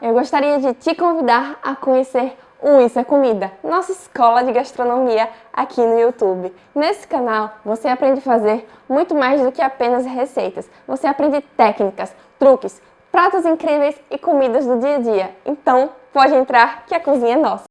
Eu gostaria de te convidar a conhecer o Isso é Comida, nossa escola de gastronomia aqui no YouTube. Nesse canal você aprende a fazer muito mais do que apenas receitas. Você aprende técnicas, truques, pratos incríveis e comidas do dia a dia. Então pode entrar que a cozinha é nossa.